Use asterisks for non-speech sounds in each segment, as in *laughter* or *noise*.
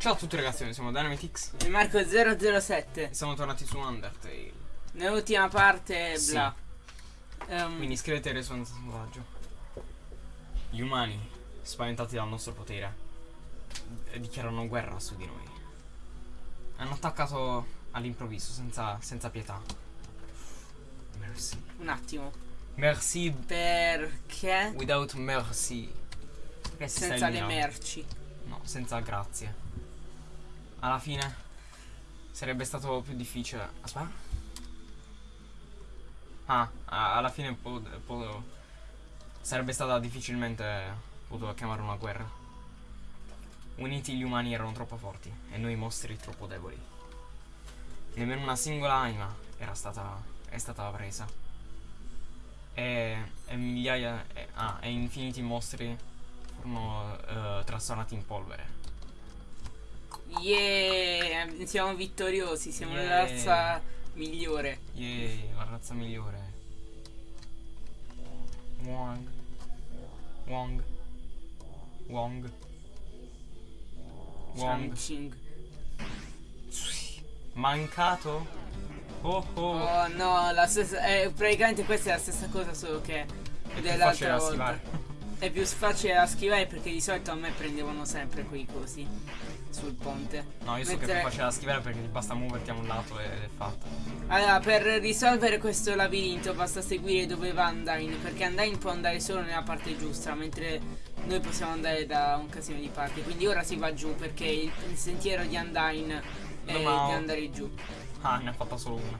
Ciao a tutti ragazzi, siamo Dynamitix. E Marco 007 Siamo tornati su Undertale. Nell'ultima parte Sì. bla. Ehm, Quindi iscrivetevi al Risonanza Selvaggio. Gli umani, spaventati dal nostro potere eh, Dichiarano guerra su di noi. Hanno attaccato all'improvviso, senza, senza pietà. Merci. Un attimo. Merci. Perché? Without mercy Perché Senza le merci. No, senza grazie. Alla fine sarebbe stato più difficile. Aspetta. Ah, alla fine sarebbe stata difficilmente potuta chiamare una guerra. Uniti gli umani erano troppo forti e noi mostri troppo deboli. Nemmeno una singola anima era stata, è stata presa. E, e migliaia e, ah, e infiniti mostri furono eh, trasformati in polvere. Yeah Siamo vittoriosi Siamo la Yeah. razza migliore Yay, la razza migliore. Wong. Wong. Wong. Wong. Chang-Ching. Mancato? Oh oh. Oh no la stessa eh, Praticamente questa è la stessa cosa Solo che dell'altra volta schivare. È più facile da schivare perché di solito a me prendevano sempre quei cosi Sul ponte No, io so che è Mentre- più facile da schivare perché ti basta muoverti a un lato ed è fatta. Allora, per risolvere questo labirinto basta seguire dove va Undyne, perché Undyne può andare solo nella parte giusta, mentre noi possiamo andare da un casino di parti. Quindi ora si va giù, perché il, il sentiero di Undyne è No, ma- di andare giù. Ah, ne ha fatta solo una.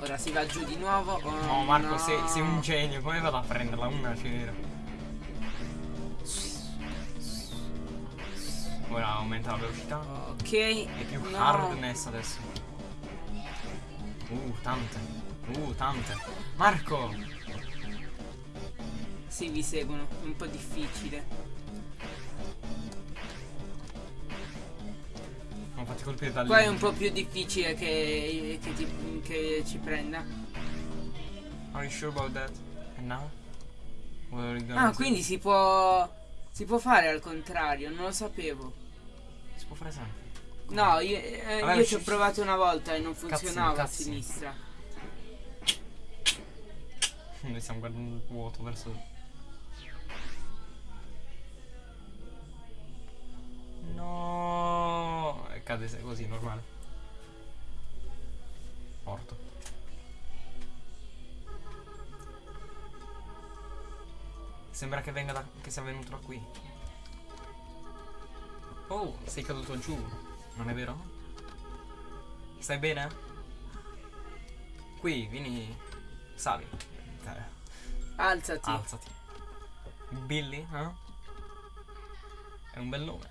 Ora si va giù di nuovo. Oh, No, Marco, no. Sei, sei un genio. Come vado a prenderla? Una c'era. Ora aumenta la velocità. Ok. È più no. hardness adesso. Uh, tante. Uh, tante. Marco! Sì, vi seguono. È un po' difficile. Non fatti colpire da lì. Qua è un po' più difficile che, che, ti- che ci prenda. Are you sure about that? And now? Ah, quindi si può. Si può fare al contrario, non lo sapevo. Si può fare sempre. No, io, eh, Vabbè, io ci ho provato una volta e non funzionava a cazzini. sinistra. *laughs* Noi stiamo guardando il vuoto verso. No! Cade così, normale. Morto. Sembra che venga da. che sia venuto da qui. Oh, sei caduto giù. Non è vero? Stai bene? Qui, vieni. Sali. Eh, Alzati. Alzati. Billy, eh? È un bel nome.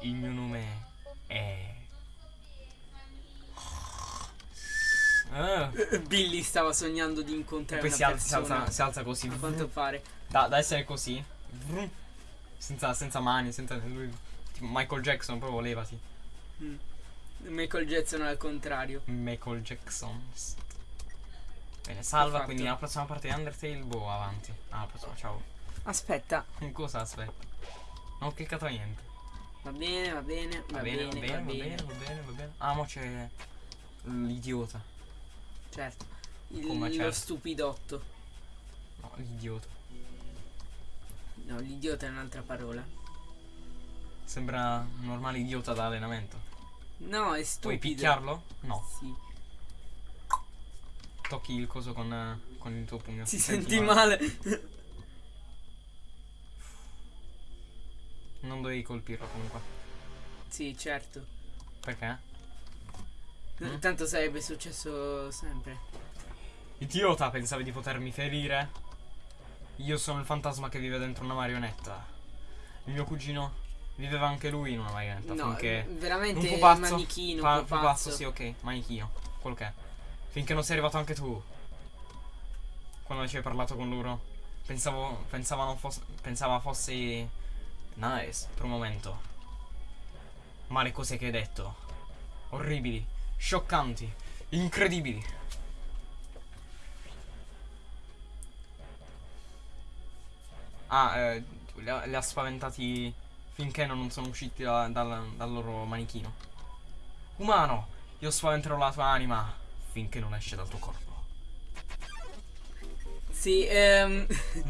Il mio nome è. Ah, Billy stava sognando di e incontrare poi una si alza, si, alza, si alza così. A quanto pare. Da, da essere così. Senza, senza mani, senza. Lui, tipo Michael Jackson, proprio levati. Mm. Michael Jackson al contrario. Michael Jackson. Bene, salva. Quindi alla prossima parte di Undertale, boh, avanti. Alla prossima, ciao. Aspetta. *laughs* Cosa aspetta? Non ho cliccato niente. Va bene, va bene, va, Va bene, va bene, va bene, va bene, va bene. Ah, mo c'è l'idiota. Certo. Il, Come Lo certo? stupidotto. No, l'idiota. No, l'idiota è un'altra parola. Sembra un normale idiota da allenamento. No, è stupido. Puoi picchiarlo? No. Sì. Tocchi il coso con, con il tuo pugno. Ti Ti senti male. Non dovevi colpirlo comunque. sì, certo. Perché? Mm? Tanto sarebbe successo sempre. Idiota, pensavi di potermi ferire? Io sono il fantasma che vive dentro una marionetta. Il mio cugino viveva anche lui in una marionetta. No, finché veramente un pupazzo, manichino, pa- pupazzo. pupazzo, sì, ok, manichino, quello che è. Finché non sei arrivato anche tu. Quando ci hai parlato con loro, pensavo, pensavano fosse, pensava fossi nice per un momento. Ma le cose che hai detto, orribili, scioccanti, incredibili. Ah, eh, li, ha, li ha spaventati finché non sono usciti da- dal, dal loro manichino. Umano, io spaventerò la tua anima finché non esce dal tuo corpo. Sì, ehm, *laughs*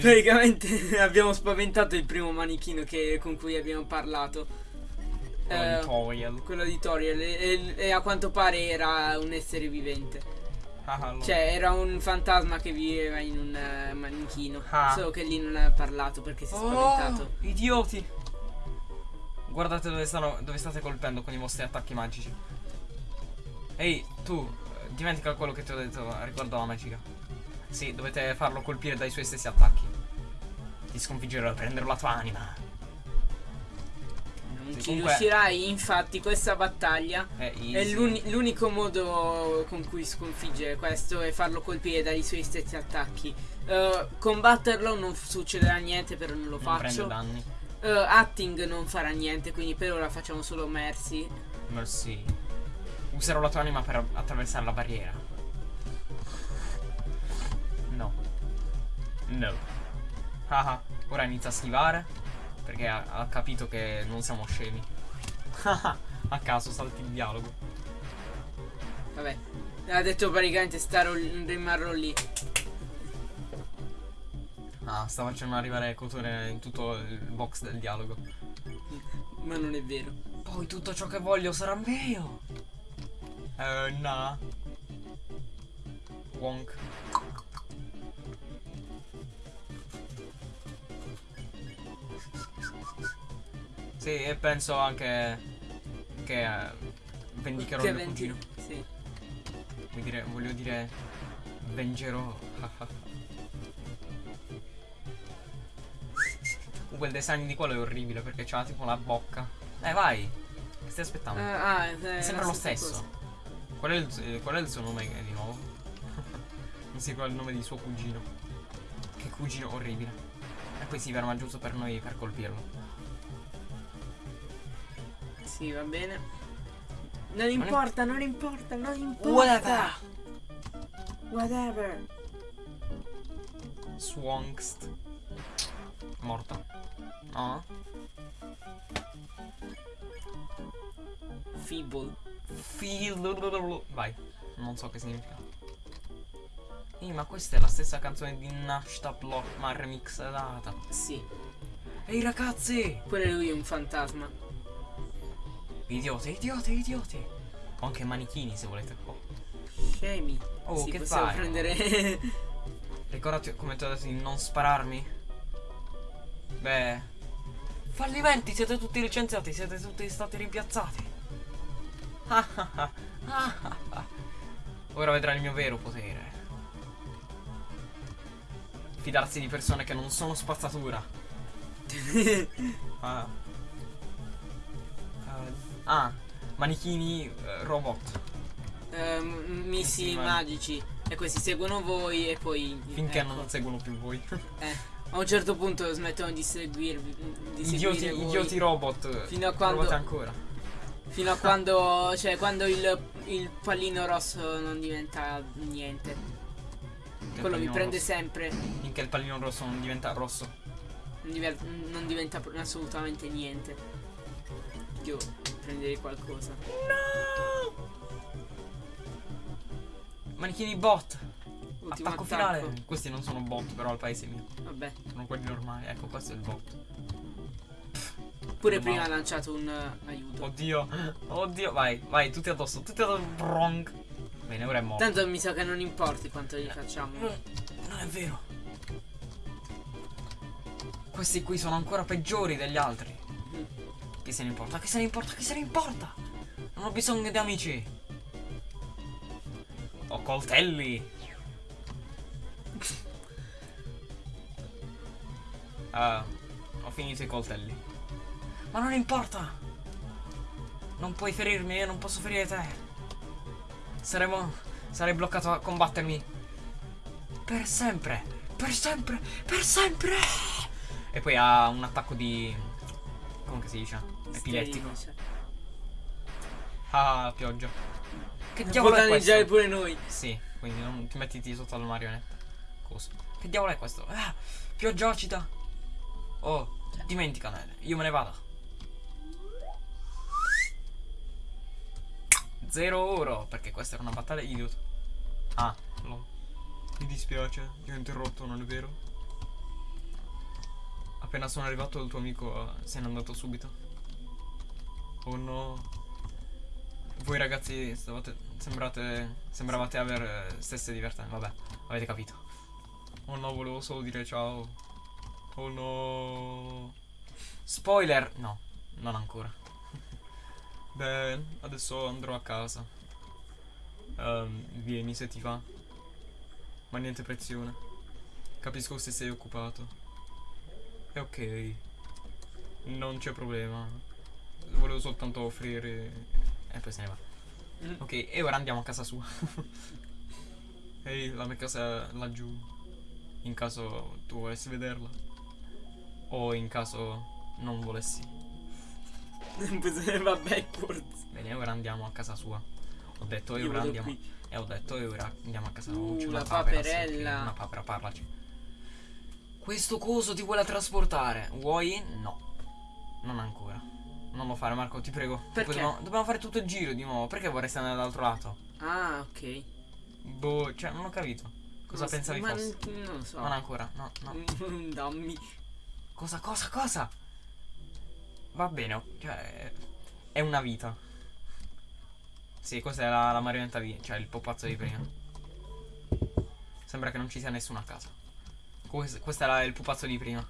praticamente abbiamo spaventato il primo manichino che- con cui abbiamo parlato. Eh, Tutorial. quello di Toriel e, e- e a quanto pare era un essere vivente. Ah, Cioè, era un fantasma che viveva in un eh, manichino. Ah. Solo che lì non ha parlato perché si è spaventato. Oh, idioti! Guardate dove, stanno, dove state colpendo con i vostri attacchi magici. Ehi, tu, eh, dimentica quello che ti ho detto riguardo alla magica. Sì, dovete farlo colpire dai suoi stessi attacchi. Ti sconfiggerò e prenderò la tua anima. Sì, ci riuscirai, infatti, questa battaglia È, è l'unico modo con cui sconfiggere questo è farlo colpire dai suoi stessi attacchi. Eh, combatterlo non succederà niente, però non lo Non faccio. danni. Eh, acting non farà niente, quindi per ora facciamo solo Mercy. Mercy. Userò la tua anima per attraversare la barriera. No. No. Haha. Ora inizia a schivare. Perché ha, ha capito che non siamo scemi. *laughs* a caso salti il dialogo. Vabbè, ha detto praticamente starò, rimarrò lì. Ah, sta facendo arrivare Cotone in tutto il box del dialogo. Ma non è vero. Poi tutto ciò che voglio sarà mio. Eh, no. Wonk. Sì, e penso anche che eh, vendicherò Che il mio venti- cugino. Sì. Vuol dire, voglio dire, vengerò. Comunque il design di quello è orribile perché c'ha tipo la bocca. Eh, vai. Che stai aspettando? Ah, ah, È è sempre la lo stesso. Qual è, il, eh, qual è il suo nome eh, di nuovo? non si ricorda il nome di suo cugino. Che cugino orribile. E poi si ferma giusto per noi per colpirlo. Sì, va bene. Non importa, non importa, non importa. Whatever. Whatever. Swankst. Morta. No. Feeble. Feel. Vai. Non so che significa. Ehi, ma questa è la stessa canzone di Nashta Block ma remixata. Sì. Ehi ragazzi! Lui è un fantasma. Idiote, idiote, idiote! Ho anche manichini se volete. Oh. Scemi. Oh, sì, che fai? prendere. *laughs* Ricordati come ti ho detto di non spararmi? Beh. Fallimenti, siete tutti licenziati, siete tutti stati rimpiazzati. Ah, ah, ah, ah, ah, ah. Ora vedrai il mio vero potere. Fidarsi di persone che non sono spazzatura. *laughs* Ah. Eh, ah, manichini eh, robot. Sì, ma- magici. E questi seguono voi e poi. Finché ecco. non seguono più voi. Eh, *laughs* a un certo punto smettono di seguirvi. Di idioti, idioti robot. Fino a quando- Provate ancora. Fino a *laughs* quando. Cioè, quando il, il pallino rosso non diventa niente. Il Quello mi pallino prende rosso. sempre. Finché il pallino rosso non diventa rosso. Non, diventa assolutamente niente. Io prenderei qualcosa. Manichini bot. Ultimo attacco, attacco. finale. Questi non sono bot, però al paese mio. Vabbè. Sono quelli normali. Ecco, questo è il bot. Pure No. prima ha lanciato un eh, aiuto. Oddio. Oddio. Vai, vai, tutti addosso. Tutti addosso. Bronk. Bene, ora è morto. Tanto mi sa che non importi quanto gli facciamo. Non, non è vero. Questi qui sono ancora peggiori degli altri. Mm. Chi se ne importa? Chi se ne importa? Chi se ne importa? Non ho bisogno di amici. Ho coltelli. *laughs* Ah, ho finito i coltelli. Ma non importa. Non puoi ferirmi e non posso ferire te. Saremo. Sarei bloccato a combattermi. Per sempre. Per sempre. Per sempre. E poi ha un attacco di. Come che si dice? Epilettico. Ah, pioggia. Che diavolo può è questo? pure noi. Sì, quindi non ti mettiti sotto la marionetta. Cosa? Che diavolo è questo? Ah, pioggia acida. Oh, dimenticane, io me ne vado. Zero oro, perché questa era una battaglia idiota. Ah, no. Mi dispiace, ti ho interrotto, non è vero? Appena sono arrivato il tuo amico eh, se n'è andato subito. Oh no. Voi ragazzi stavate, sembrate, sembravate avere stesse divertenze. Vabbè, avete capito. Oh no, volevo solo dire ciao. Oh no. Spoiler! No, non ancora. *laughs* Beh, adesso andrò a casa. Ehm, vieni se ti fa. Ma niente pressione. Capisco se sei occupato. È ok. Non c'è problema. Volevo soltanto offrire. E poi se ne va. Mm. Ok, e ora andiamo a casa sua. *laughs* Ehi, la mia casa è laggiù. In caso tu volessi vederla. O in caso non volessi. *laughs* Va backwards. Bene, ora andiamo a casa sua. Ho detto e ora andiamo. qui. E ho detto e ora andiamo a casa. Uh, c'è una sì, paperella. ok, una papera, parlaci. Questo coso ti vuole trasportare. Vuoi? No. Non ancora. Non lo fare, Marco, ti prego. Perché? Dobbiamo, dobbiamo fare tutto il giro di nuovo. Perché vorresti andare dall'altro lato? Ah, ok. Boh, cioè, non ho capito. Cosa Ma- pensavi ma fosse? Non lo so. Non ancora, no, no. *laughs* Dammi. Cosa, cosa, cosa? Va bene, cioè. È una vita. Sì, questa è la, la marionetta vi- cioè il popazzo di prima. Sembra che non ci sia nessuno a casa. Questo, questo era il pupazzo di prima.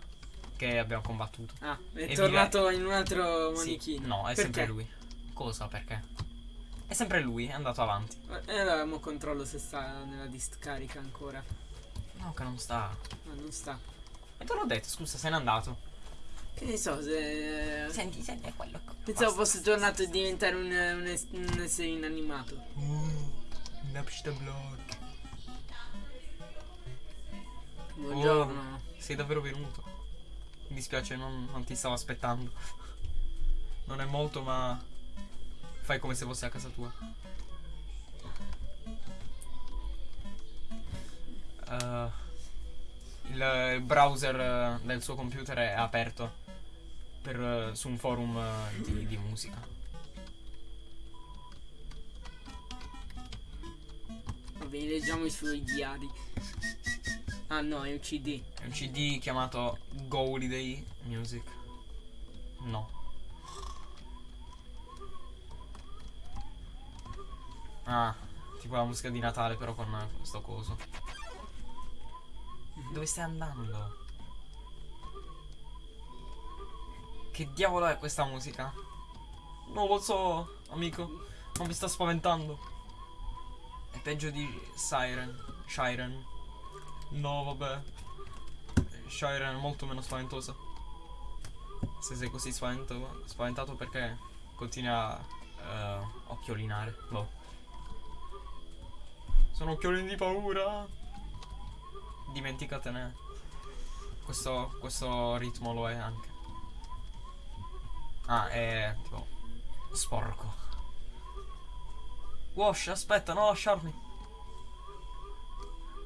Che abbiamo combattuto. Ah, è E tornato in un altro Sì, manichino. no, è Perché? sempre lui. Cosa? Perché? È sempre lui, è andato avanti. E allora mo controllo se sta nella discarica ancora. No, che non sta. Ma non sta. E te l'ho detto, scusa, se n'è andato. Che ne so se. Senti, senti, è quello. Pensavo Basta. fosse tornato a diventare un, un, un essere inanimato. Uh, Napster block. Buongiorno. Sei davvero venuto. Mi dispiace, non, non ti stavo aspettando. Non è molto, ma fai come se fossi a casa tua. Eh, il, il browser eh, del suo computer è aperto per, eh, su un forum di, di musica. Va bene, leggiamo i suoi diari. Ah no, è un CD. È un CD chiamato Go Holiday Music. No. Ah, tipo la musica di Natale però con questo coso. Dove stai andando? Che diavolo è questa musica? Non lo so, amico. Non mi sta spaventando. È peggio di Siren. Siren. No, vabbè. Shiren è molto meno spaventosa. Se sei così spavento, spaventato perché continui a eh, occhiolinare. Boh. Sono occhiolini di paura. Dimenticatene. Questo, questo ritmo lo è anche. Ah, è tipo sporco. Wash, aspetta, non lasciarmi.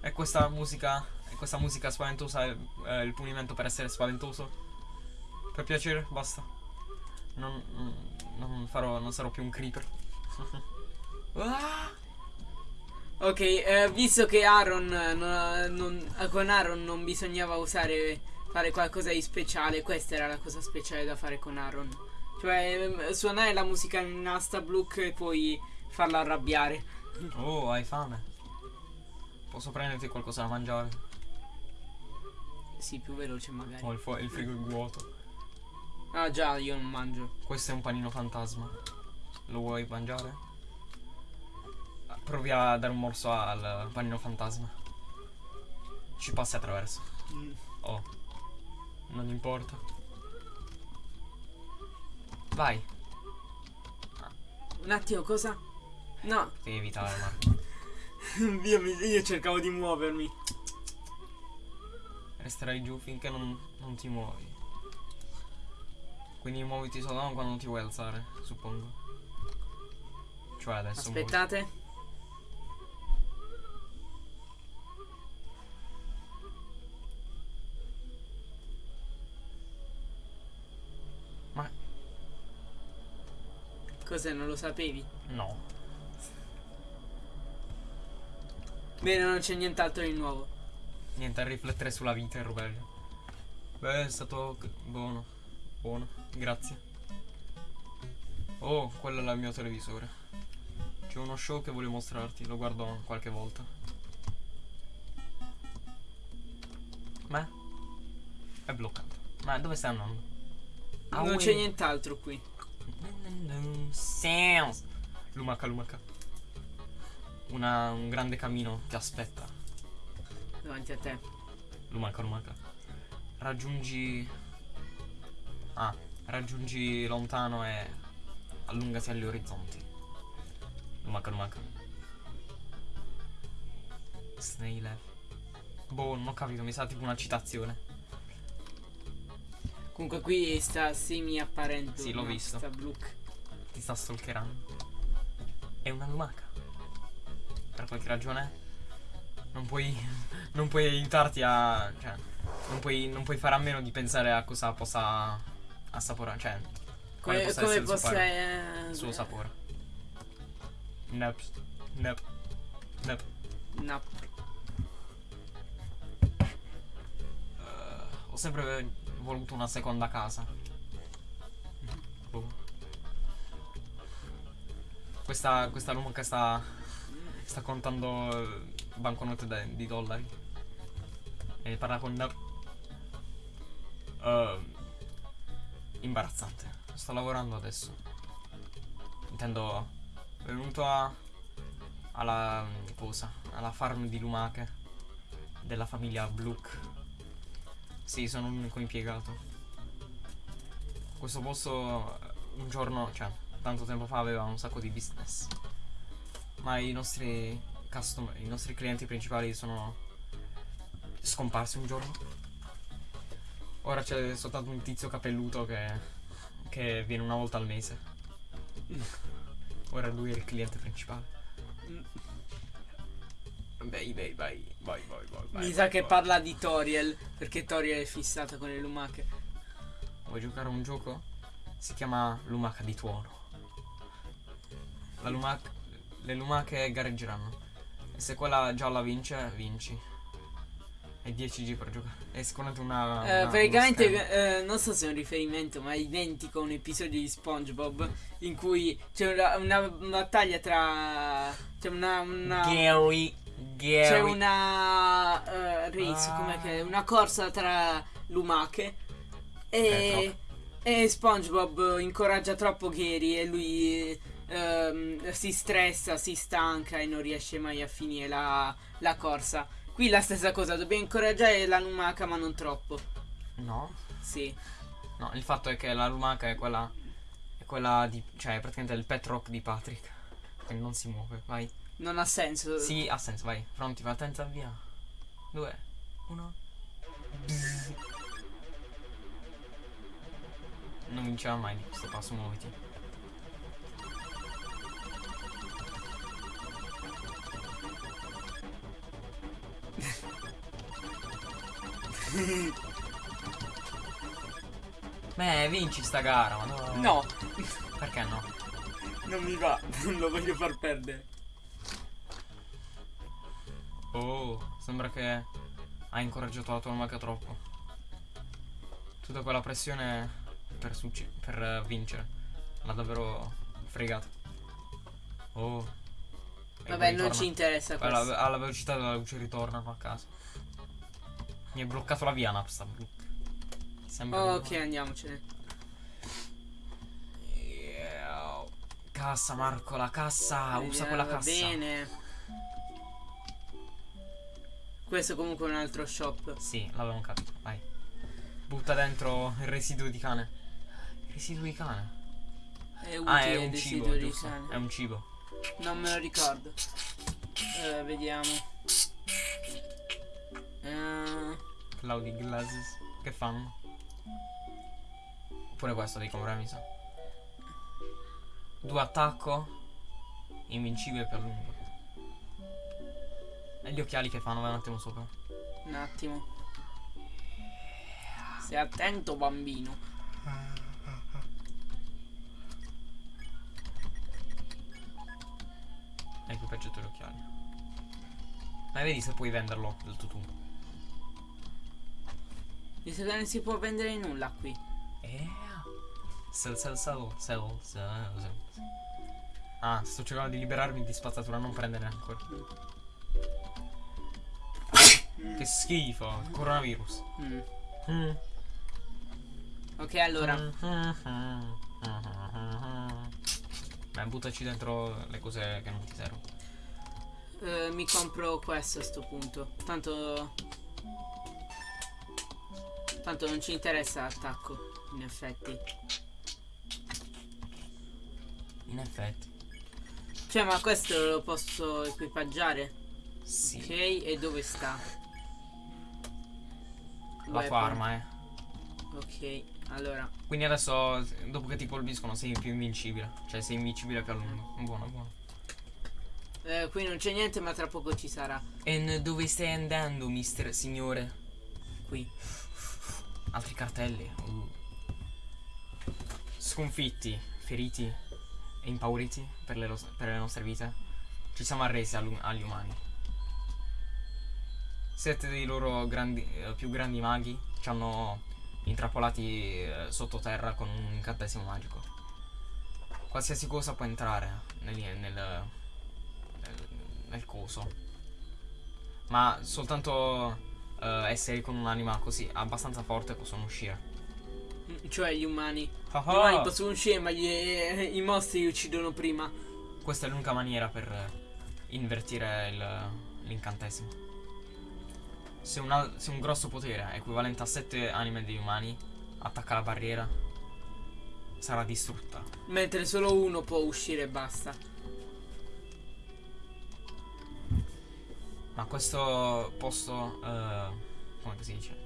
E questa musica. E questa musica spaventosa è, è il punimento per essere spaventoso. Per piacere, basta. Non, non- farò. Non sarò più un creeper. *laughs* Ah! Ok, eh, visto che Aaron eh, non- non- con Aaron non bisognava usare fare qualcosa di speciale, questa era la cosa speciale da fare con Aaron. Cioè ehm, suonare la musica in asta e poi farla arrabbiare. Oh, hai fame? Posso prenderti qualcosa da mangiare? Sì, più veloce magari. Ho il, il frigo è vuoto. Ah già, io non mangio. Questo è un panino fantasma. Lo vuoi mangiare? Ah, Provi a dare un morso al panino fantasma. Ci passi attraverso. Mm. Oh. Non importa. Vai. Un attimo, cosa? No, Devi evitare, Marco. *laughs* io, io, cercavo di muovermi. Resterai giù finché non, non ti muovi. Quindi muoviti solo quando ti vuoi alzare, suppongo. Cioè adesso. Aspettate. Muovi. Cos'è, non lo sapevi? No. Bene, non c'è nient'altro di nuovo. Niente a riflettere sulla vita e Rubello. Beh, è stato buono. Buono, grazie. Oh, quello è il mio televisore. C'è uno show che voglio mostrarti, lo guardo qualche volta. Ma? È bloccato. Ma dove stai andando? Ah, non c'è nient'altro qui. Sounds. Lumaca, lumaca. Una, un grande camino ti aspetta. Davanti a te. Lumaca, lumaca. Raggiungi. Ah, raggiungi lontano e allungati agli orizzonti. Lumaca, lumaca. Snail. Boh, non ho capito, mi sa tipo una citazione. Comunque qui sta semi apparente. Sì, l'ho visto. Sta. Ti sta stalkerando. È una lumaca. Per qualche ragione. Non puoi. Non puoi aiutarti a. Cioè. Non puoi, non puoi fare a meno di pensare a cosa possa assaporare. Cioè. quale Come, possa come essere il suo possa. sapore- eh, il suo sapore. Nep. Nep. Nep. No. Eh, ho sempre voluto una seconda casa. Boh. Questa, questa lumaca sta. Sta contando eh, banconote da- di dollari. E parla con. Eh, imbarazzante. Sto lavorando adesso. Intendo. Venuto a. alla. cosa? Alla farm di lumache. Della famiglia Blook. Sì, sono l'unico impiegato. Questo posto eh, un giorno, cioè, tanto tempo fa aveva un sacco di business. Ma i nostri customer, i nostri clienti principali sono scomparsi un giorno. Ora c'è soltanto un tizio capelluto che, che viene una volta al mese. Ora lui è il cliente principale. Vai, vai, vai, vai, vai, vai, Mi sa che parla di Toriel. Perché Toriel è fissata con le lumache. Vuoi giocare a un gioco? Si chiama Lumaca di tuono. La lumaca, le lumache gareggeranno. E se quella gialla vince, vinci. E 10 G per giocare. È sicuramente una. Eh, una- praticamente, eh, non so se è un riferimento, ma è identico a un episodio di SpongeBob in cui c'è una, una battaglia tra. C'è una. una Gary. Gary. c'è una. eh, race, Ah. com'è che è? Una corsa tra lumache. E. Eh, E SpongeBob incoraggia troppo Gary e lui ehm, si stressa, si stanca e non riesce mai a finire la, la corsa. Qui la stessa cosa, dobbiamo incoraggiare la lumaca ma non troppo. No. Sì. No, il fatto è che la lumaca è quella. È quella di. Cioè, è praticamente il pet rock di Patrick. Quindi non si muove, vai. Non ha senso. Sì, ha senso, vai. Pronti, partenza, via. Due, uno. Non vinceva mai di questo passo, muoviti. Beh, vinci sta gara, ma no. Perché no? non mi va, non lo voglio far perdere. Oh, sembra che hai incoraggiato la tua lumaca troppo. Tutta quella pressione per, per vincere. L'ha davvero fregato. Oh. Vabbè, non ci interessa Alla, questo. alla velocità della luce ritornano a casa. Mi è bloccato la via Napsta. Sembra ok, andiamocene. Yeah. Cassa Marco, la cassa, usa Eh, quella va cassa. Bene. Questo comunque è un altro shop. Sì, l'avevamo capito, vai. Butta dentro il residuo di cane. Il residuo di cane? È utile Ah, è un cibo, di cane. È un cibo. Non me lo ricordo. Eh, vediamo. Eh... Cloudy glasses. Che fanno? Pure questo devi comprare, mi sa. Due attacco. Invincibile per lungo. E gli occhiali che fanno? Vai un attimo sopra. Un attimo. Sei attento, bambino. Ecco Equipaggiato gli occhiali. Ma vedi se puoi venderlo del tutù. Mi sa che non si può vendere nulla qui. Eh. Sell, sell, sell, sell, sell, sell. Ah, sto cercando di liberarmi di spazzatura, non prendere ancora. *coughs* Che schifo, coronavirus. Mm. Mm. Ok, allora. Beh, buttaci dentro le cose che non ti servono. eh, mi compro questo a sto punto. Tanto. Tanto non ci interessa l'attacco, in effetti. In effetti. Cioè, ma questo lo posso equipaggiare? Sì. Ok, e dove sta? La Weapon. arma, eh. Ok, allora. Quindi adesso, dopo che ti colpiscono, sei più invincibile. Cioè, sei invincibile più a lungo. Buono, buono. Eh, qui non c'è niente, ma tra poco ci sarà. E dove stai andando, mister signore? Qui. Altri cartelli. Uh. Sconfitti, feriti e impauriti per le, per le nostre vite. Ci siamo arresi agli umani. Sette dei loro grandi, eh, più grandi maghi ci hanno intrappolati eh, sottoterra con un incantesimo magico. Qualsiasi cosa può entrare nel, nel, nel, nel coso. Ma soltanto eh, esseri con un'anima così abbastanza forte possono uscire. Mm, Cioè gli umani. Ah Gli umani possono uscire, ma gli- eh, i mostri li uccidono prima. Questa è l'unica maniera per eh, invertire l'incantesimo. Se, se un grosso potere equivalente a 7 anime degli umani attacca la barriera, sarà distrutta. Mentre solo uno può uscire e basta. Ma questo posto, eh, come si dice?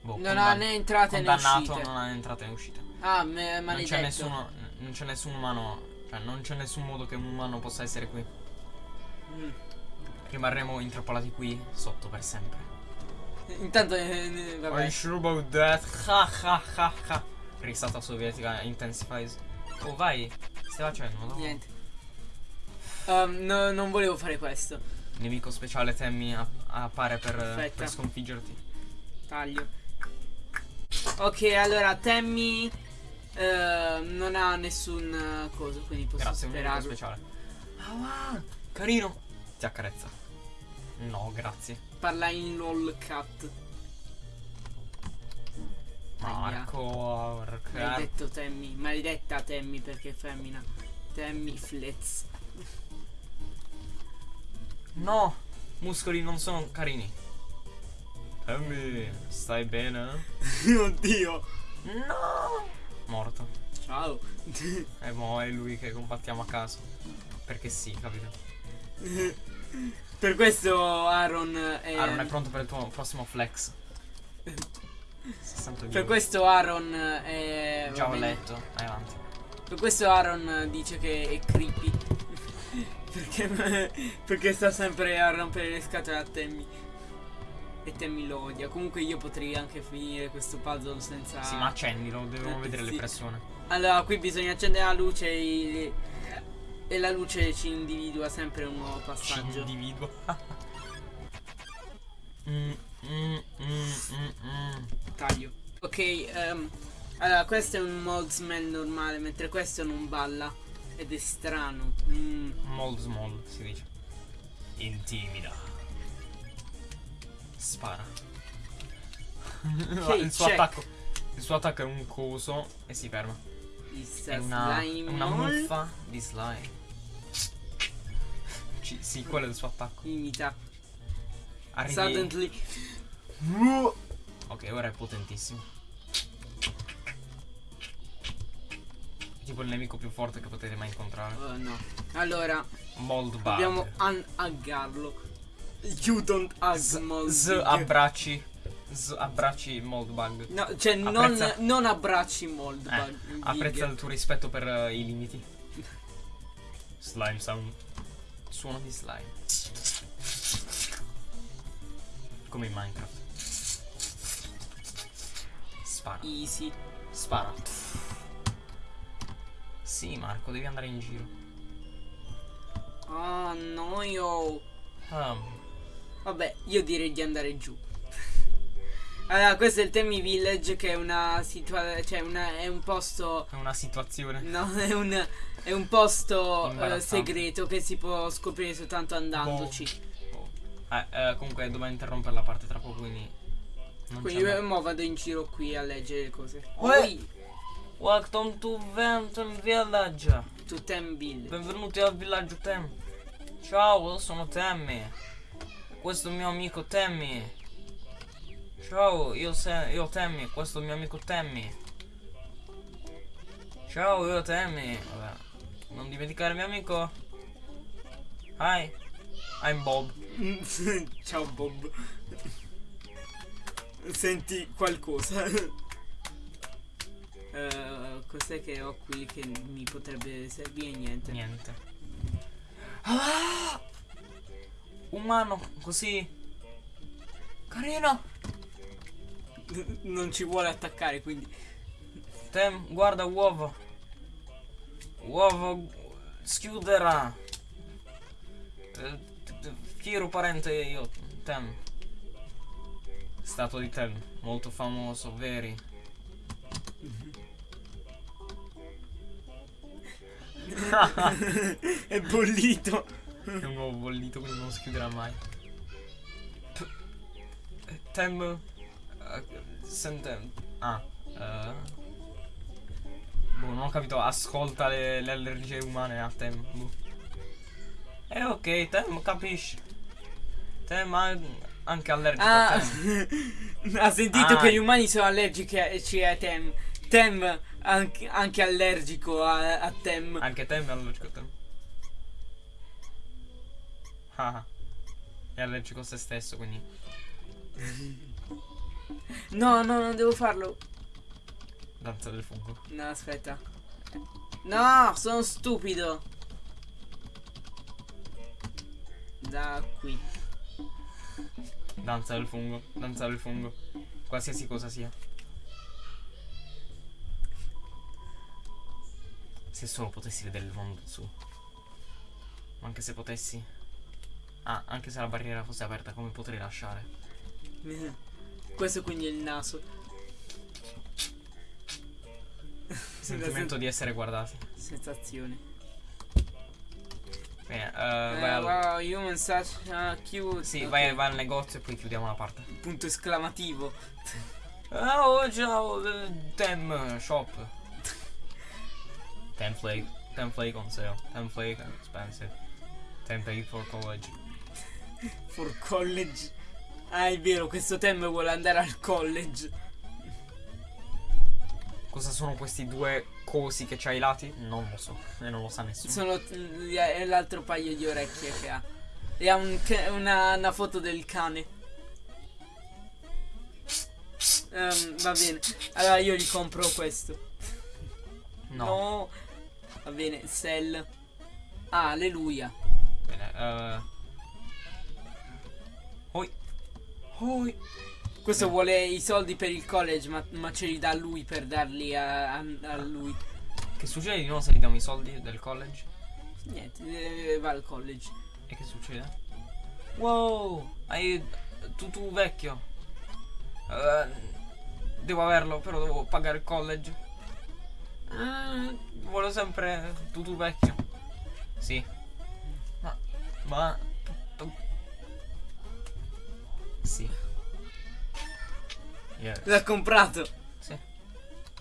Boh, Non ha né entrate né uscite. non ha entrate né uscite. Ah, me- Non maledetto. c'è nessuno, non c'è nessun umano, cioè non c'è nessun modo che un umano possa essere qui. Mm. Rimarremo intrappolati qui sotto per sempre. Intanto, eh, eh, vabbè. sure about that? Ha ha ha ha. Risata sovietica intensifies. Oh vai, stai facendo? No? Niente. Um, no, non volevo fare questo. Nemico speciale Temmi a- appare per, per sconfiggerti. Taglio. Ok, allora Tammy eh, non ha nessun eh, coso, quindi posso Grazie, un nemico speciale. Ah, wow, carino. Ti accarezza. No, grazie. Parla in lol cat. Marco. Maledetto Tammy. Maledetta Tammy perché è femmina. Tammy Flets. No, muscoli non sono carini. Temmi, stai bene? *laughs* Oddio. No. Morto. Ciao. *laughs* E mo è lui che combattiamo a caso. Perché sì, capito? *laughs* per questo Aaron è... Aaron è pronto per il tuo prossimo flex. 62. Per questo Aaron è... Già ho letto. Vai avanti. Per questo Aaron dice che è creepy. Perché, perché sta sempre a rompere le scatole a Temmy. E Temmy lo odia. Comunque io potrei anche finire questo puzzle senza... Sì, ma accendilo, dobbiamo Eh, vedere le sì. persone. Allora, qui bisogna accendere la luce e, e la luce ci individua sempre un nuovo Ci passaggio. individuo. *laughs* Mm, mm, mm, mm, mm. Taglio. Ok, ehm, allora questo è un mold smell normale, mentre questo non balla. Ed è strano. Mm. Mold small si dice. Intimida. Spara. Ok, *laughs* il suo attacco. Il suo attacco è un coso e si ferma. È una, slime una muffa di slime. Ci- sì, quello è il suo attacco. Imita. Arrivi. Suddenly. Ok, ora è potentissimo. Tipo il nemico più forte che potete mai incontrare. Oh no. Allora, Mold bug. dobbiamo unhuggarlo. You don't hug Z, mold. z abbracci. Z abbracci mold bug. No, cioè non, Apprezza- non abbracci mold Eh, apprezza il tuo rispetto per eh, i limiti. *laughs* Slime sound. Suono di slime. Come in Minecraft. Spara. Easy. Spara. Sì, Marco, devi andare in giro. Oh no io. Um, Vabbè, io direi di andare giù. *laughs* Allora, questo è il Temi Village che è una situazione, cioè una, è un posto È una situazione. No, *laughs* è un, è un posto eh, Imbarazzante. segreto che si può scoprire soltanto andandoci. Oh. Eh, eh, comunque dobbiamo interrompere la parte tra poco, quindi. Non Quindi io mo vado in giro qui a leggere le cose. Poi Welcome to Venton Village. to Temville. Benvenuti al villaggio Tem. Ciao, io sono Temmy. Questo è il mio amico Temmy. Ciao, io, se- io Temmy, questo è il mio amico Temmy. Ciao, io Temmy. Vabbè. Non dimenticare mio amico. Hi. I'm Bob. *laughs* Ciao Bob. Senti qualcosa. Eh, cos'è che ho qui che mi potrebbe servire? Niente. Niente. Ah! Umano, così. Carino. Non ci vuole attaccare, quindi. Tem, guarda uovo. Uovo schiuderà. Eh, t- Fiero parente io, Tem. Statua di Tem, molto famoso, veri. *laughs* è bollito. È un uovo bollito, quindi non si chiuderà mai. Tem. eh, sente. Ah. eh. boh, non ho capito. Ascolta le, le allergie umane a Tem. Boh. Eh, ok, Tem, capisci. Tem ha anche allergico a Ah, Tem. *laughs* ha sentito Ah. che gli umani sono allergici a, ci- a Tem. Tem anche, anche allergico a, a Tem. Anche Tem è allergico a Tem. Ah. È allergico a se stesso, quindi. No, no, non devo farlo. Danza del fungo. No, aspetta. No, sono stupido. Da qui. Danza del fungo, danza del fungo. Qualsiasi cosa sia. Se solo potessi vedere il mondo su. Ma anche se potessi. Ah, anche se la barriera fosse aperta, come potrei lasciare? Questo quindi è il naso. Sentimento di essere guardati. Sensazione. Bene, eh, Eh, al. wow, human such uh, cute. Sì, Ok, vai, vai al negozio e poi chiudiamo la parte. Punto esclamativo. Ah, oh, ciao, eh, Tem Shop. Ten flake, ten flake on sale. Ten flake expensive. Ten pay for college. For college. Ah, è vero, questo Tem vuole andare al college. Cosa sono questi due cosi che c'hai ai lati? Non lo so, e non lo sa nessuno. Sono è l'altro paio di orecchie che ha. E ha un una, una foto del cane. Ehm, va bene. Allora io gli compro questo. No. Va bene, sell. Ah, alleluia. Bene, eh. Oi. Oi. Questo Beh. vuole i soldi per il college, ma, ma ce li dà lui per darli a, a- a lui. Che succede di nuovo se gli diamo i soldi del college? Niente, eh, va al college. E che succede? Wow, hai tutù vecchio. Eh, devo averlo, però devo pagare il college. Mm, voglio sempre tutù vecchio. Sì. Ma ma Sì. Yes. L'ha comprato. Sì.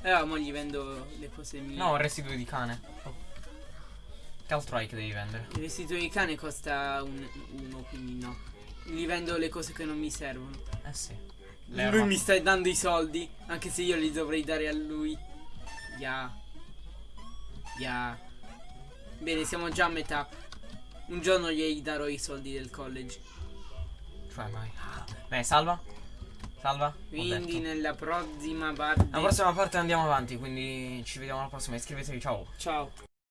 Allora, mo gli vendo le cose mie. No, residui di cane. Oh. Che altro hai che devi vendere? Il vestito di cane costa un, uno, quindi no. Gli vendo le cose che non mi servono. Eh sì. Lui mi sta dando i soldi, anche se io li dovrei dare a lui. Ya. Ya. Bene, siamo già a metà. Un giorno gli darò i soldi del college. Cioè mai. Beh, salva. Salva. Quindi nella prossima parte. La prossima parte andiamo avanti, quindi ci vediamo alla prossima. Iscrivetevi, ciao. Ciao.